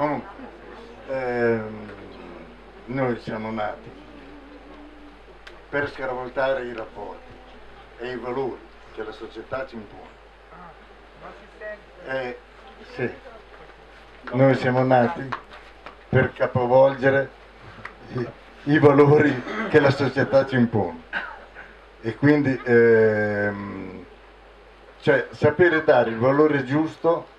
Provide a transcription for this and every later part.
Comunque, ehm, noi siamo nati per scaravoltare i rapporti e i valori che la società ci impone. E, sì, noi siamo nati per capovolgere i, i valori che la società ci impone. E quindi ehm, cioè, sapere dare il valore giusto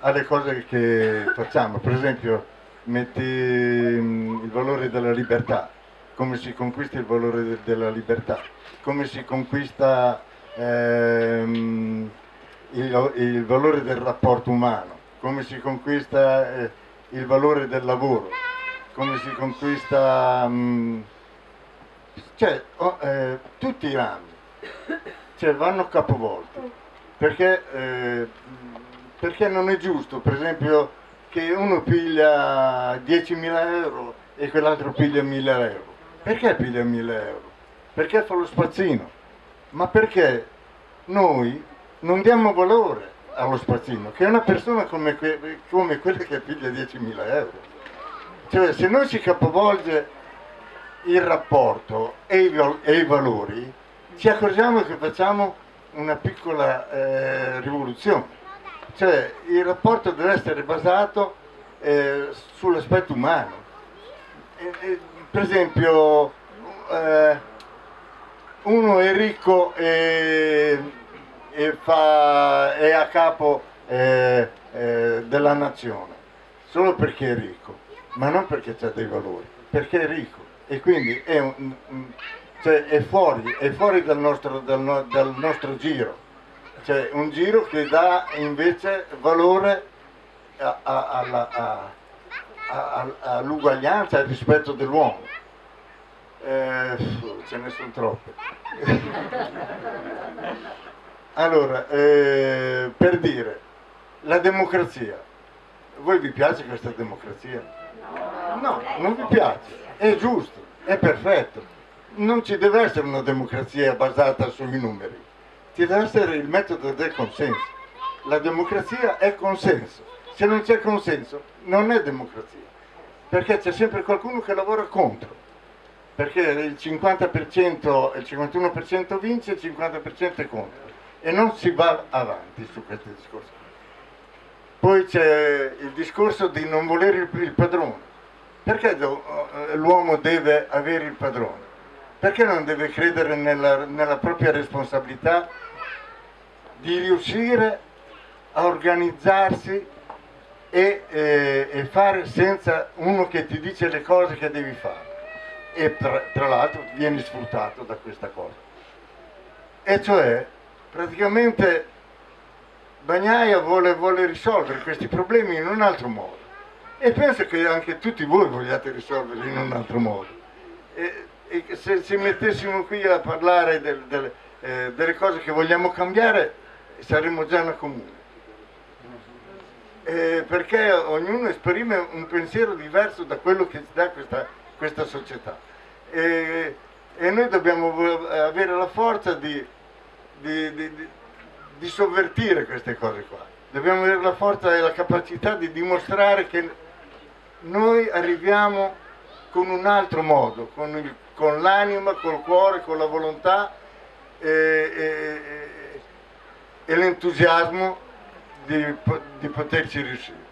alle cose che facciamo, per esempio metti mm, il valore della libertà, come si conquista il valore de della libertà, come si conquista ehm, il, il, valore del rapporto umano, come si conquista eh, il valore del lavoro, come si conquista... Mh, mm, cioè, oh, eh, tutti i rami. Cioè, vanno capovolti. Perché, eh, perché non è giusto, per esempio, che uno piglia 10.000 euro e quell'altro piglia 1.000 euro. Perché piglia 1.000 euro? Perché fa lo spazzino. Ma perché noi non diamo valore allo spazzino, che è una persona come, que come quella che piglia 10.000 euro. Cioè, se noi si capovolge il rapporto e i, e i valori, ci accorgiamo che facciamo una piccola eh, rivoluzione. Cioè il rapporto deve essere basato eh, sull'aspetto umano. E, e, per esempio eh, uno è ricco e, e fa, è a capo eh, eh, della nazione, solo perché è ricco, ma non perché ha dei valori, perché è ricco e quindi è, un, cioè è fuori, è fuori dal, nostro, dal, dal nostro giro, cioè un giro che dà invece valore all'uguaglianza e al rispetto dell'uomo. Eh, ce ne sono troppe. allora, eh, per dire, la democrazia, voi vi piace questa democrazia? No, non vi piace è giusto, è perfetto. Non ci deve essere una democrazia basata sui numeri, ci deve essere il metodo del consenso. La democrazia è consenso. Se non c'è consenso non è democrazia, perché c'è sempre qualcuno che lavora contro, perché il 50%, il 51% vince, il 50% è contro e non si va avanti su questi discorsi. Poi c'è il discorso di non volere il padrone perché eh, l'uomo deve avere il padrone? Perché non deve credere nella, nella propria responsabilità di riuscire a organizzarsi e, eh, e, fare senza uno che ti dice le cose che devi fare? E tra, tra l'altro vieni sfruttato da questa cosa. E cioè praticamente Bagnaia vuole, vuole risolvere questi problemi in un altro modo. E penso che anche tutti voi vogliate risolverli in un altro modo. E, e se ci mettessimo qui a parlare del, del, eh, delle cose che vogliamo cambiare, saremmo già una comune. Eh, perché ognuno esprime un pensiero diverso da quello che ci dà questa, questa società. E, e, noi dobbiamo avere la forza di, di, di, di sovvertire queste cose qua. Dobbiamo avere la forza e la capacità di dimostrare che noi arriviamo con un altro modo, con l'anima, col cuore, con la volontà e, e, e l'entusiasmo di, di poterci riuscire.